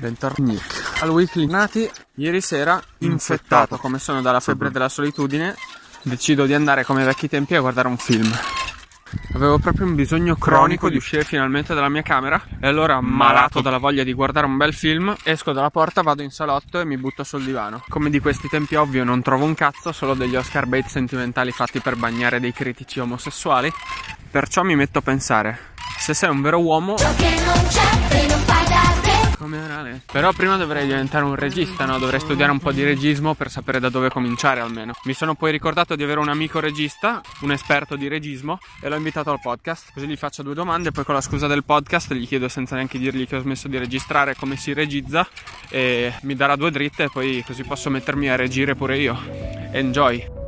Bentornati al weekly nati. Ieri sera, infettato come sono dalla febbre della solitudine, decido di andare come ai vecchi tempi a guardare un film. Avevo proprio un bisogno cronico di uscire finalmente dalla mia camera e allora, malato dalla voglia di guardare un bel film, esco dalla porta, vado in salotto e mi butto sul divano. Come di questi tempi ovvio non trovo un cazzo, solo degli Oscar bait sentimentali fatti per bagnare dei critici omosessuali, perciò mi metto a pensare, se sei un vero uomo... orale. Però prima dovrei diventare un regista, no? Dovrei studiare un po' di regismo per sapere da dove cominciare almeno. Mi sono poi ricordato di avere un amico regista, un esperto di regismo, e l'ho invitato al podcast. Così gli faccio due domande, poi con la scusa del podcast gli chiedo senza neanche dirgli che ho smesso di registrare come si regizza e mi darà due dritte e poi così posso mettermi a regire pure io. Enjoy!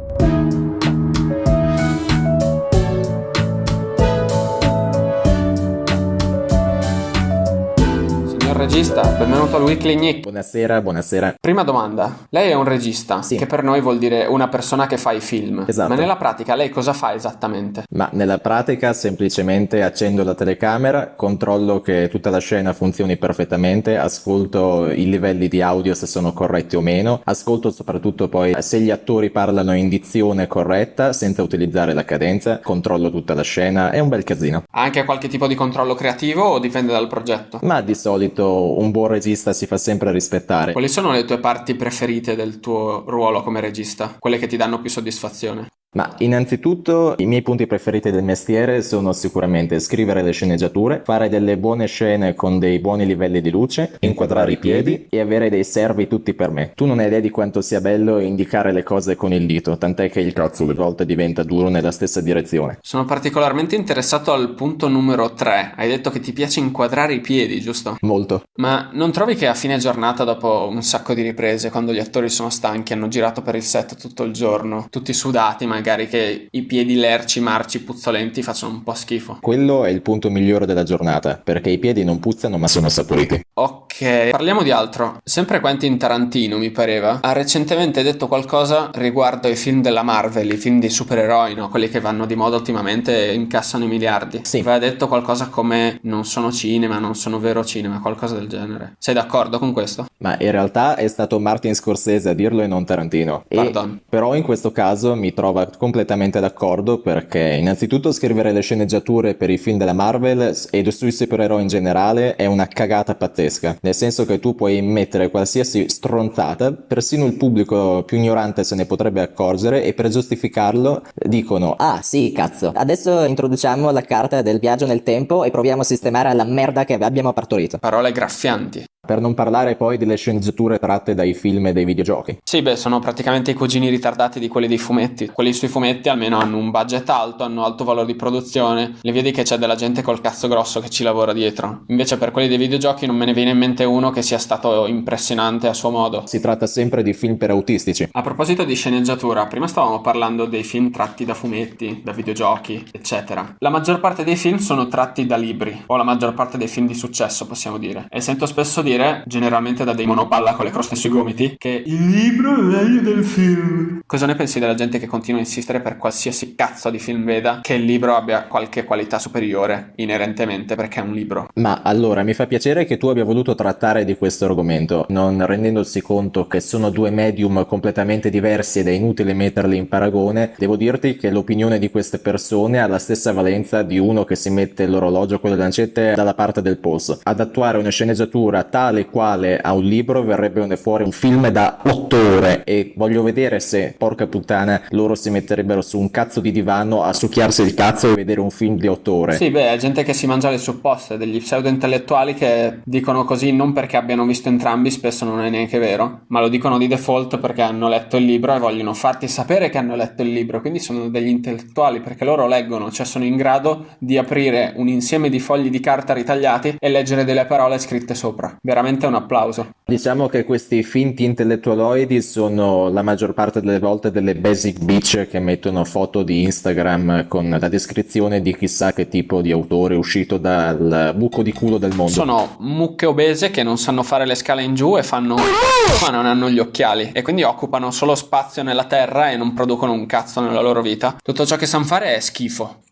Regista, benvenuto al Weekly Nick. Buonasera, buonasera. Prima domanda, lei è un regista, Sì. che per noi vuol dire una persona che fa i film. Esatto. Ma nella pratica lei cosa fa esattamente? Ma nella pratica semplicemente accendo la telecamera, controllo che tutta la scena funzioni perfettamente, ascolto i livelli di audio se sono corretti o meno, ascolto soprattutto poi se gli attori parlano in dizione corretta senza utilizzare la cadenza, controllo tutta la scena, è un bel casino. Ha anche qualche tipo di controllo creativo o dipende dal progetto? Ma di solito un buon regista si fa sempre rispettare. Quali sono le tue parti preferite del tuo ruolo come regista? Quelle che ti danno più soddisfazione? Ma innanzitutto i miei punti preferiti del mestiere sono sicuramente scrivere le sceneggiature, fare delle buone scene con dei buoni livelli di luce, inquadrare i piedi e avere dei servi tutti per me. Tu non hai idea di quanto sia bello indicare le cose con il dito, tant'è che il cazzo a volte diventa duro nella stessa direzione. Sono particolarmente interessato al punto numero 3. Hai detto che ti piace inquadrare i piedi, giusto? Molto. Ma non trovi che a fine giornata, dopo un sacco di riprese, quando gli attori sono stanchi, hanno girato per il set tutto il giorno, tutti sudati, magari che i piedi lerci, marci, puzzolenti facciano un po' schifo? Quello è il punto migliore della giornata, perché i piedi non puzzano ma sono saporiti. Ok, parliamo di altro. Sempre Quentin Tarantino, mi pareva, ha recentemente detto qualcosa riguardo ai film della Marvel, i film dei supereroi, no? Quelli che vanno di moda ultimamente e incassano i miliardi. Sì. Aveva detto qualcosa come non sono cinema, non sono vero cinema, qualcosa del genere. Sei d'accordo con questo? Ma in realtà è stato Martin Scorsese a dirlo e non Tarantino. E Pardon. però in questo caso mi trova completamente d'accordo perché innanzitutto scrivere le sceneggiature per i film della Marvel e sui supereroi in generale è una cagata pazzesca. Nel senso che tu puoi mettere qualsiasi stronzata, persino il pubblico più ignorante se ne potrebbe accorgere e per giustificarlo dicono Ah sì, cazzo. Adesso introduciamo la carta del viaggio nel tempo e proviamo a sistemare la merda che abbiamo partorito. Parole graffianti. Per non parlare poi delle sceneggiature tratte dai film e dai videogiochi. Sì, beh, sono praticamente i cugini ritardati di quelli dei fumetti. Quelli sui fumetti almeno hanno un budget alto, hanno alto valore di produzione. Le vedi che c'è della gente col cazzo grosso che ci lavora dietro. Invece per quelli dei videogiochi non me ne viene in mente uno che sia stato impressionante a suo modo. Si tratta sempre di film per autistici. A proposito di sceneggiatura, prima stavamo parlando dei film tratti da fumetti, da videogiochi, eccetera. La maggior parte dei film sono tratti da libri, o la maggior parte dei film di successo, possiamo dire. E sento spesso dire, generalmente da dei monopalla con le croste sui gomiti, che il libro è meglio del film. Cosa ne pensi della gente che continua a insistere per qualsiasi cazzo di film veda che il libro abbia qualche qualità superiore, inerentemente, perché è un libro? Ma allora mi fa piacere che tu abbia voluto trattare di questo argomento, non rendendosi conto che sono due medium completamente diversi ed è inutile metterli in paragone. Devo dirti che l'opinione di queste persone ha la stessa valenza di uno che si mette l'orologio con le lancette dalla parte del polso. Ad attuare una sceneggiatura tale quale a un libro verrebbe fuori un film da 8 ore e voglio vedere se, porca puttana, loro si metterebbero su un cazzo di divano a succhiarsi il cazzo e vedere un film di 8 ore. Sì, beh, è gente che si mangia le supposte, degli pseudo intellettuali che dicono così non perché abbiano visto entrambi, spesso non è neanche vero, ma lo dicono di default perché hanno letto il libro e vogliono farti sapere che hanno letto il libro, quindi sono degli intellettuali perché loro leggono, cioè sono in grado di aprire un insieme di fogli di carta ritagliati e leggere delle parole scritte sopra. Veramente un applauso. Diciamo che questi finti intellettualoidi sono la maggior parte delle volte delle basic bitch che mettono foto di Instagram con la descrizione di chissà che tipo di autore uscito dal buco di culo del mondo. Sono mucche obese che non sanno fare le scale in giù e fanno ma non hanno gli occhiali e quindi occupano solo spazio nella terra e non producono un cazzo nella loro vita. Tutto ciò che sanno fare è schifo.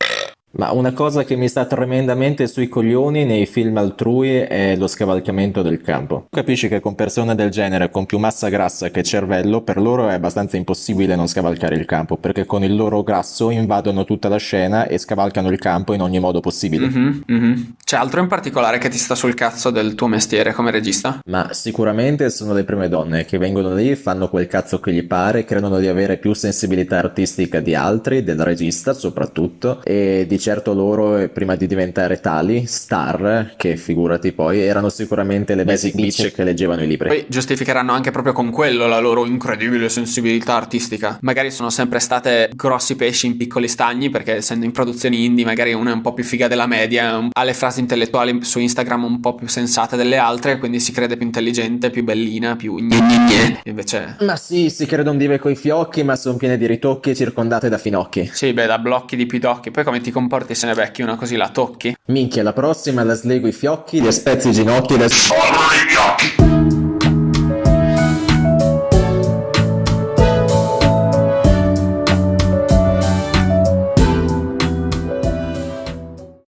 Ma una cosa che mi sta tremendamente sui coglioni nei film altrui è lo scavalcamento del campo. Capisci che con persone del genere, con più massa grassa che cervello, per loro è abbastanza impossibile non scavalcare il campo, perché con il loro grasso invadono tutta la scena e scavalcano il campo in ogni modo possibile. Mhm, mhm. C'è altro in particolare che ti sta sul cazzo del tuo mestiere come regista? Ma sicuramente sono le prime donne che vengono lì, fanno quel cazzo che gli pare, credono di avere più sensibilità artistica di altri, del regista soprattutto, e di certo loro, eh, prima di diventare tali, star, che figurati poi, erano sicuramente le basic bitch che leggevano i libri. Poi giustificheranno anche proprio con quello la loro incredibile sensibilità artistica. Magari sono sempre state grossi pesci in piccoli stagni, perché essendo in produzioni indie, magari una è un po' più figa della media, ha le frasi intellettuali su Instagram un po' più sensate delle altre, quindi si crede più intelligente, più bellina, più gne gne gne. Invece. Ma sì, si credono dive coi fiocchi, ma sono piene di ritocchi circondate da finocchi. Sì, beh, da blocchi di pidocchi. Poi come ti comporti se ne becchi una così la tocchi? Minchia, la prossima la slego i fiocchi, le spezzo i ginocchi, le sforno i fiocchi.